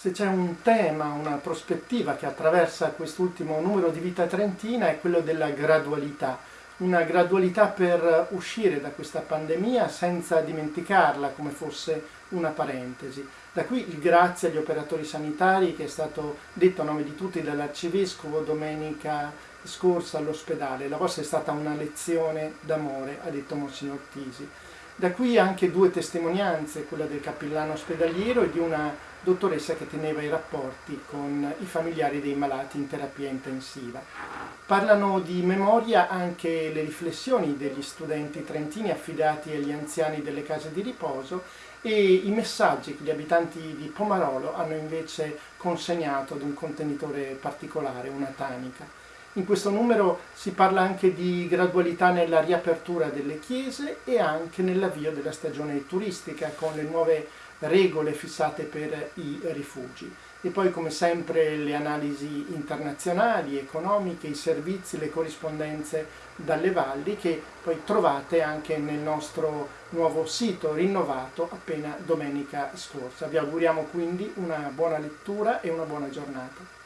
Se c'è un tema, una prospettiva che attraversa quest'ultimo numero di Vita Trentina è quello della gradualità, una gradualità per uscire da questa pandemia senza dimenticarla come fosse una parentesi. Da qui il grazie agli operatori sanitari che è stato detto a nome di tutti dall'Arcivescovo domenica scorsa all'ospedale. La vostra è stata una lezione d'amore, ha detto Monsignor Tisi. Da qui anche due testimonianze, quella del cappellano ospedaliero e di una dottoressa che teneva i rapporti con i familiari dei malati in terapia intensiva. Parlano di memoria anche le riflessioni degli studenti trentini affidati agli anziani delle case di riposo e i messaggi che gli abitanti di Pomarolo hanno invece consegnato ad un contenitore particolare, una tanica. In questo numero si parla anche di gradualità nella riapertura delle chiese e anche nell'avvio della stagione turistica con le nuove regole fissate per i rifugi. E poi come sempre le analisi internazionali, economiche, i servizi, le corrispondenze dalle valli che poi trovate anche nel nostro nuovo sito rinnovato appena domenica scorsa. Vi auguriamo quindi una buona lettura e una buona giornata.